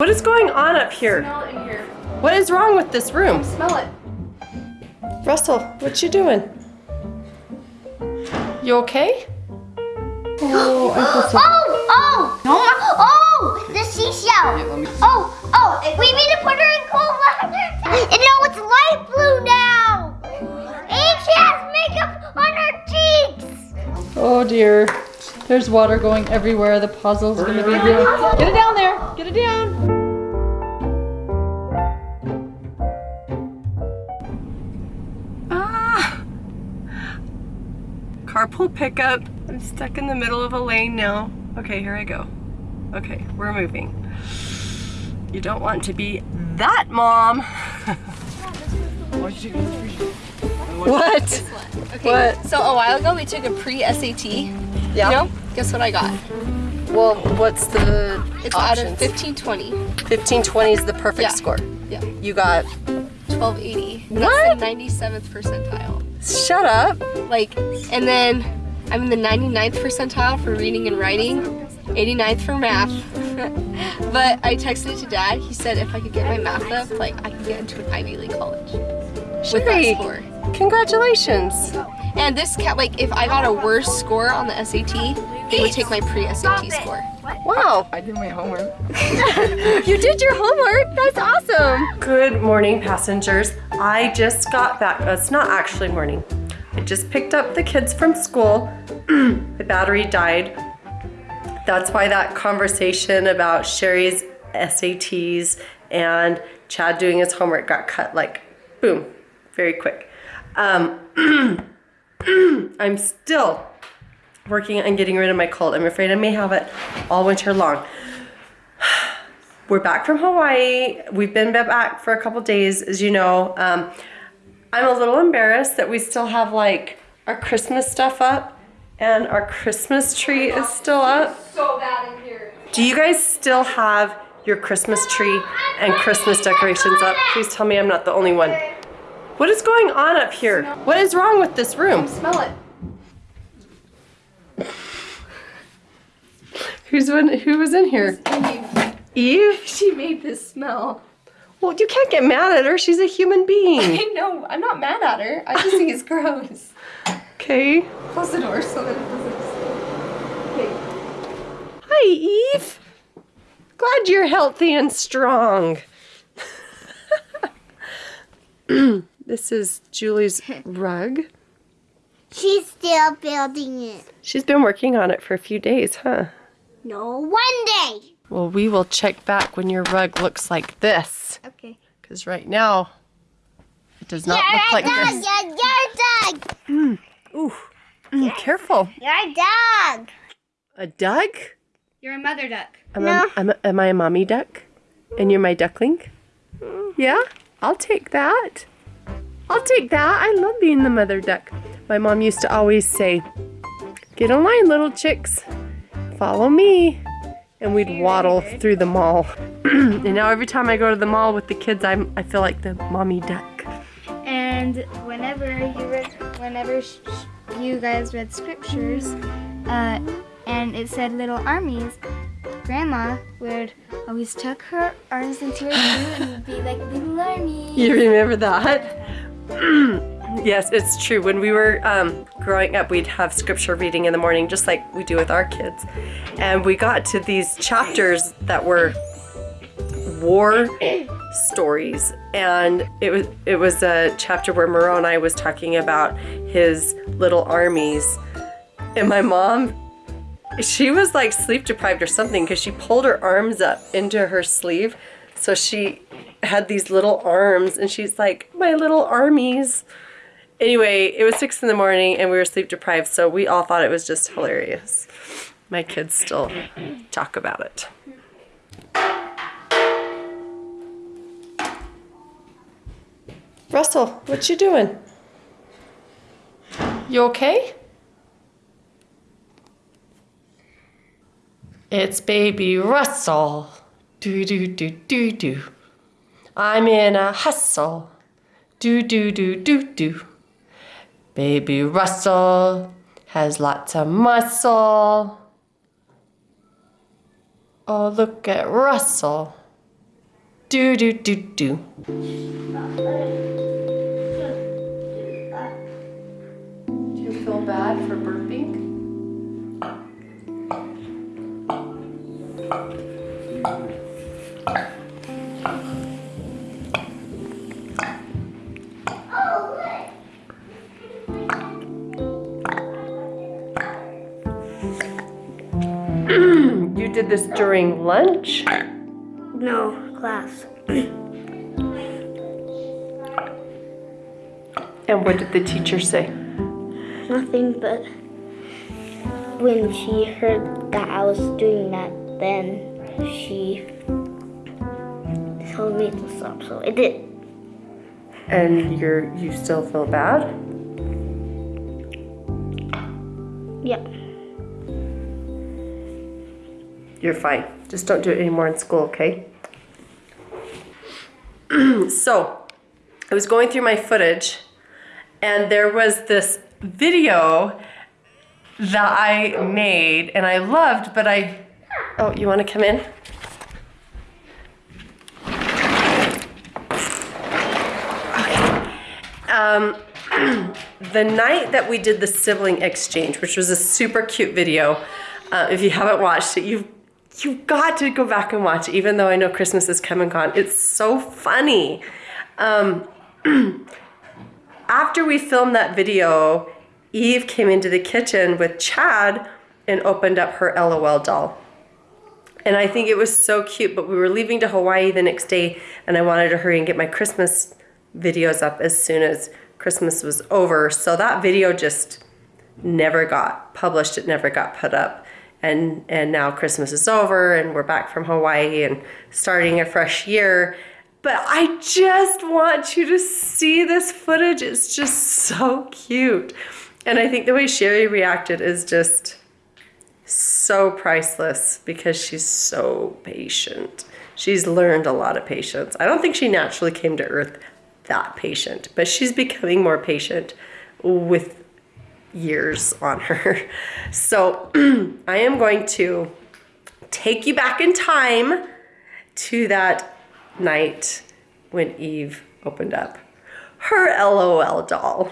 What is going on up here? Smell it in here. What is wrong with this room? Smell it. Russell, what you doing? You okay? Oh, oh, oh, oh, the seashell. Oh, oh, we need to put her in cold water. And no, it's light blue now. And she has makeup on her cheeks. Oh dear. There's water going everywhere. The puzzle's gonna be here. Get it down there. Get it down. Ah! Carpool pickup. I'm stuck in the middle of a lane now. Okay, here I go. Okay, we're moving. You don't want to be that mom. what? Okay. What? So a while ago we took a pre-SAT. Yeah. Know? Guess what I got? Well, what's the It's out of 1520. 1520 is the perfect Yeah. score. Yeah. You got, 1280. What? That's the 97th percentile. shut up. Like, and then I'm in the 99th percentile for reading and writing, 89th for math. but I texted it to dad. He said if I could get my math up, like I could get into an Ivy League college with that score. congratulations. And this cat, like, if I got a worse score on the SAT, they would take my pre-SAT score. Wow. I did my homework. You did your homework. That's awesome. Good morning, passengers. I just got back. uh, It's not actually morning. I just picked up the kids from school. the battery died. That's why that conversation about Sherry's SATs and Chad doing his homework got cut like boom, very quick. Um, I'm still working on getting rid of my cold. I'm afraid I may have it all winter long. We're back from Hawaii. We've been back for a couple days, as you know. Um, I'm a little embarrassed that we still have like our Christmas stuff up and our Christmas tree is still up. So bad in here. Do you guys still have your Christmas tree and Christmas decorations up? Please tell me I'm not the only one. What is going on up here? What is wrong with this room? Smell it. Who's in, who was in here? Eve. Eve? She made this smell. Well, you can't get mad at her. She's a human being. I know. I'm not mad at her. I just think it's gross. Okay. Close the door so that it doesn't. Okay. Hi, Eve. Glad you're healthy and strong. this is Julie's rug. She's still building it. She's been working on it for a few days, huh? No, one day. Well, we will check back when your rug looks like this. Okay. Because right now, it does not look like dog, this. Your, your dog. Ooh, mm, careful. Your dog. A duck? You're a mother duck. Am, No. I, am, I- am I a mommy duck? And you're my duckling? Yeah, I'll take that. I'll take that. I love being the mother duck. My mom used to always say, Get in line, little chicks. Follow me. And we'd waddle through the mall. and now every time I go to the mall with the kids, I'm, I feel like the mommy duck. And whenever you read, whenever you guys read scriptures, uh, and it said little armies, Grandma would always tuck her arms into her shoe and be like little armies. You remember that? Yes, it's true. When we were um, growing up, we'd have scripture reading in the morning, just like we do with our kids. And we got to these chapters that were war stories, and it was it was a chapter where Moroni was talking about his little armies, and my mom. She was like sleep deprived or something because she pulled her arms up into her sleeve. So she had these little arms and she's like, my little armies. Anyway, it was six in the morning and we were sleep deprived, so we all thought it was just hilarious. My kids still talk about it. Russell, what you doing? You okay? It's baby Russell. Do do do do do. I'm in a hustle. Do do do do do. Baby Russell has lots of muscle. Oh, look at Russell. Do do do do. Do you feel bad for burping? Did this during lunch? No, class. And what did the teacher say? Nothing but when she heard that I was doing that, then she told me to stop. So I did. And you're you still feel bad? Yeah. You're fine. Just don't do it anymore in school, okay? so, I was going through my footage and there was this video that I made and I loved, but I. Oh, you want to come in? Um, the night that we did the sibling exchange, which was a super cute video, uh, if you haven't watched it, you've you've got to go back and watch even though I know Christmas is come and gone. It's so funny. Um, after we filmed that video, Eve came into the kitchen with Chad and opened up her LOL doll. And I think it was so cute, but we were leaving to Hawaii the next day and I wanted to hurry and get my Christmas videos up as soon as Christmas was over. So that video just never got published. It never got put up. And, and now Christmas is over and we're back from Hawaii and starting a fresh year. But I just want you to see this footage. It's just so cute. And I think the way Sherry reacted is just so priceless because she's so patient. She's learned a lot of patience. I don't think she naturally came to Earth that patient, but she's becoming more patient with years on her. So I am going to take you back in time to that night when Eve opened up her LOL doll.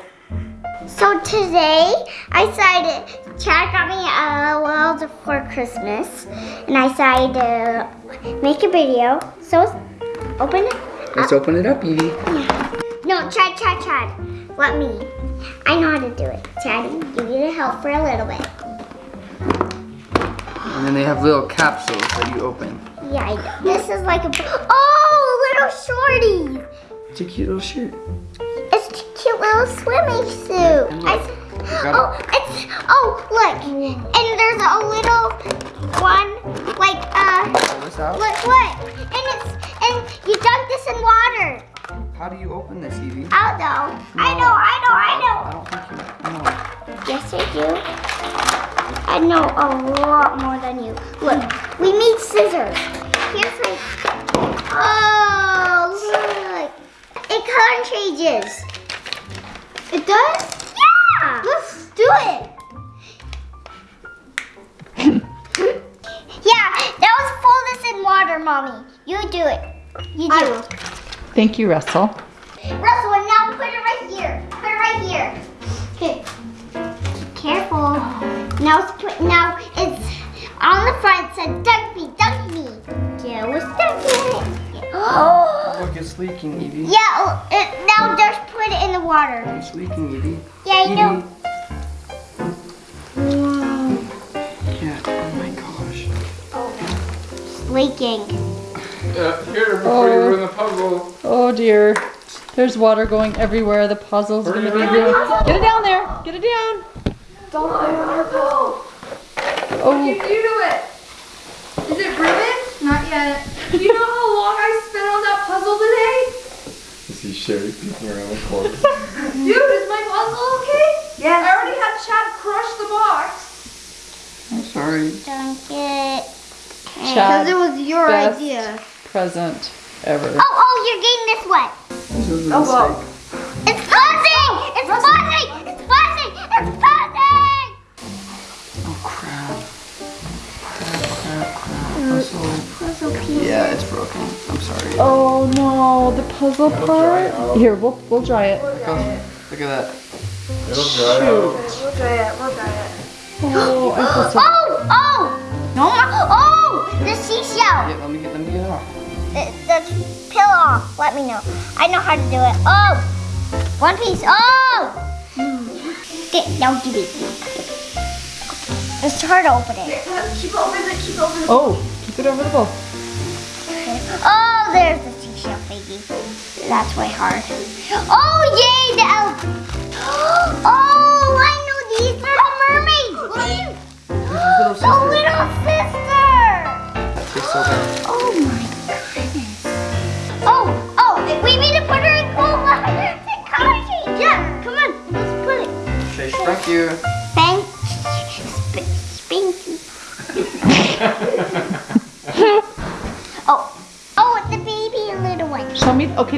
So today I decided Chad got me a LOL for Christmas, and I decided to make a video. So open it. Let's open it up, Evie. No, Chad, Chad, Chad. Let me. I know how to do it. Chad, you need to help for a little bit. And then they have little capsules that you open. Yeah, I know. This is like a. Oh, little shorty. It's a cute little shirt. It's a cute little swimming suit. I, oh, it's oh look, and there's a little one like uh look look, How do you open this, Evie? I don't know. I know. I know. I know. I don't think you know. Yes, I do. I know a lot more than you. Look, we need scissors. Here's like. Oh, look. It color changes. It does? Yeah. Let's do it. yeah, that was fold this in water, mommy. You do it. You do. Thank you, Russell. Russell, and now put it right here. Put it right here. Okay. Careful. Now it's put, now it's on the front. Oh, it said dunk me, dunk me. Yeah, we're dunking it. Oh. Look, it's leaking, Evie. Yeah. oh, It, now just put it in the water. It's leaking, Evie. Yeah, I know. Yeah. Oh my gosh. It's leaking. Uh, here, before you ruin the puzzle. Oh dear. There's water going everywhere. The puzzle's gonna be ruined. Get it down there. Get it down. Don't put it on her puzzle. Oh, You do to it. Is it ruined? Not yet. Do you know how long I spent on that puzzle today? You see Sherry peeking around the corner. Dude, is my puzzle okay? Yes. I already had Chad crush the box. I'm sorry. Dunk it. Chad, Because it was your best present ever. Oh, oh, you're getting this wet. This was a Oh, well. mistake. It's buzzing! It's buzzing! It's buzzing! It's buzzing! Oh crap. Oh, crap, crap, crap. Puzzle. Yeah, it's broken. I'm sorry. Oh no, the puzzle part. Here, we'll we'll dry it. Look at that. It'll dry out. We'll try it. We'll try it. Oh, I feel so. Oh, oh, no. Oh, the seashell. Peel off. Let me know. I know how to do it. Oh, one piece. Oh. Okay, now give it. It's hard to open it. Keep it over the, keep it over the. Oh, keep it over the bowl. Oh, there's the seashell baby. That's way hard. Oh, yay, the elf. Oh, I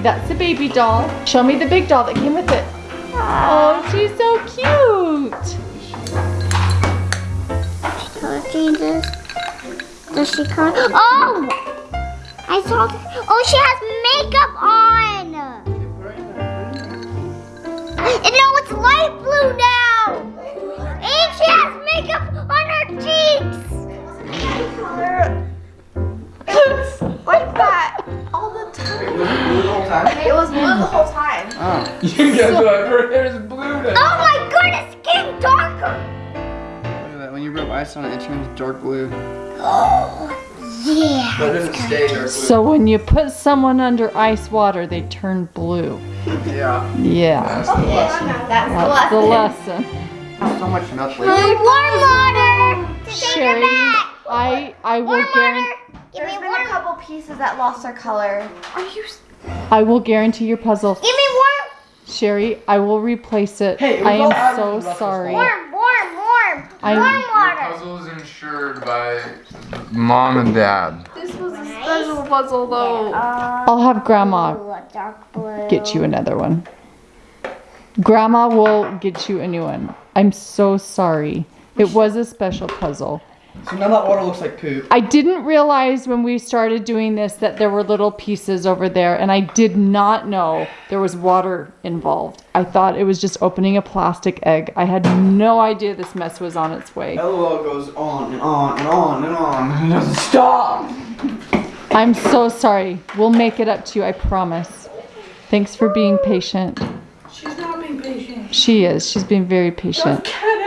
that's the baby doll. Show me the big doll that came with it. Oh, she's so cute. Color changes. Does she color? Oh, I saw. Oh, she has makeup on. And no, it's light blue now. And she has makeup on her cheeks. Time? It was blue the whole time. Oh. You guys are like, her hair is blue now. Oh my goodness, it's getting darker. Look at that. When you rub ice on it, it turns dark blue. Oh, yeah. But it doesn't stay dark blue. So when you put someone under ice water, they turn blue. yeah. Yeah, That's the lesson. that's the lesson. So much milk Warm water. To take her Sherry, back. I I will Warm guarantee. water. Give me There's been a couple pieces that lost their color. Are you? S- I will guarantee your puzzle. Give me warm. Sherry, I will replace it. Hey, it I am so sorry. Warm, warm, warm. I'm- warm Your water. puzzle is insured by mom and dad. This was a special puzzle though. Um, I'll have grandma Ooh, a dark blue. get you another one. Grandma will get you a new one. I'm so sorry. It was a special puzzle. So now that water looks like poop. I didn't realize when we started doing this that there were little pieces over there, and I did not know there was water involved. I thought it was just opening a plastic egg. I had no idea this mess was on its way. LOL goes on and on and on and on. It doesn't stop. I'm so sorry. We'll make it up to you, I promise. Thanks for being patient. She's not being patient. She is. She's being very patient. Get